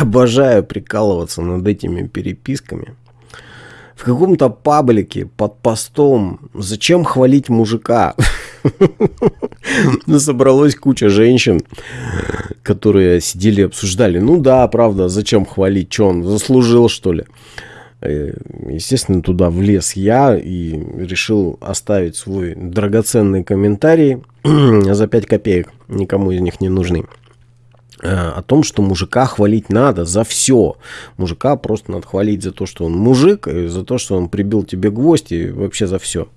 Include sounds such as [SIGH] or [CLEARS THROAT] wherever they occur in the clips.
обожаю прикалываться над этими переписками. В каком-то паблике под постом «Зачем хвалить мужика?» [LAUGHS] Собралась куча женщин, которые сидели и обсуждали. Ну да, правда, зачем хвалить? Что он заслужил, что ли? Э, естественно, туда влез я и решил оставить свой драгоценный комментарий [CLEARS THROAT] за 5 копеек. Никому из них не нужный. Э, о том, что мужика хвалить надо за все. Мужика просто надо хвалить за то, что он мужик, и за то, что он прибил тебе гвоздь, и вообще за все.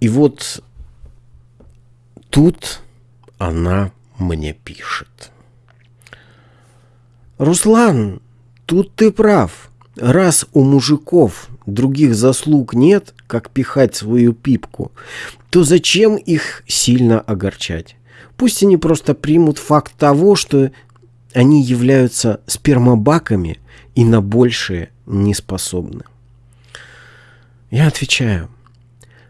И вот тут она мне пишет. Руслан, тут ты прав. Раз у мужиков других заслуг нет, как пихать свою пипку, то зачем их сильно огорчать? Пусть они просто примут факт того, что они являются спермобаками и на большее не способны. Я отвечаю,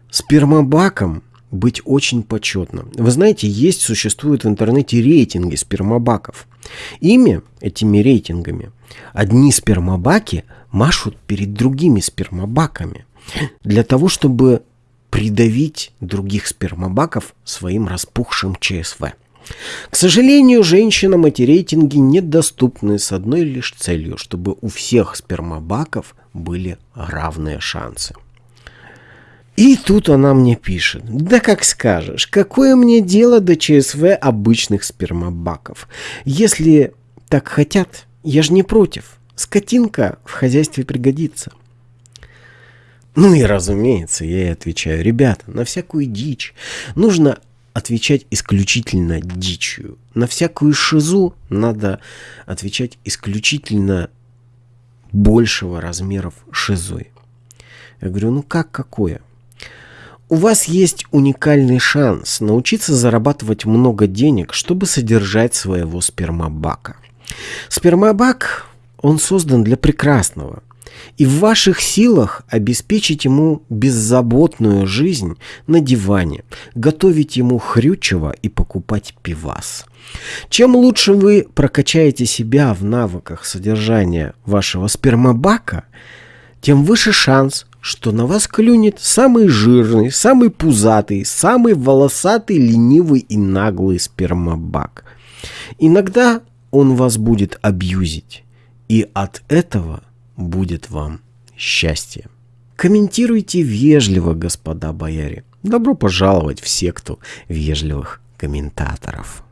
спермобаком быть очень почетно. Вы знаете, есть, существуют в интернете рейтинги спермобаков. Ими, этими рейтингами, одни спермобаки машут перед другими спермобаками для того, чтобы придавить других спермобаков своим распухшим ЧСВ. К сожалению, женщинам эти рейтинги недоступны с одной лишь целью, чтобы у всех спермобаков были равные шансы. И тут она мне пишет. Да как скажешь, какое мне дело до ЧСВ обычных спермобаков? Если так хотят, я же не против. Скотинка в хозяйстве пригодится. Ну и разумеется, я ей отвечаю, ребята, на всякую дичь нужно отвечать исключительно дичью. На всякую шизу надо отвечать исключительно большего размеров шизой. Я говорю, ну как какое? У вас есть уникальный шанс научиться зарабатывать много денег, чтобы содержать своего спермобака. Спермобак, он создан для прекрасного – и в ваших силах обеспечить ему беззаботную жизнь на диване, готовить ему хрючево и покупать пивас. Чем лучше вы прокачаете себя в навыках содержания вашего спермобака, тем выше шанс, что на вас клюнет самый жирный, самый пузатый, самый волосатый, ленивый и наглый спермобак. Иногда он вас будет абьюзить, и от этого – будет вам счастье. Комментируйте вежливо, господа бояре. Добро пожаловать в секту вежливых комментаторов.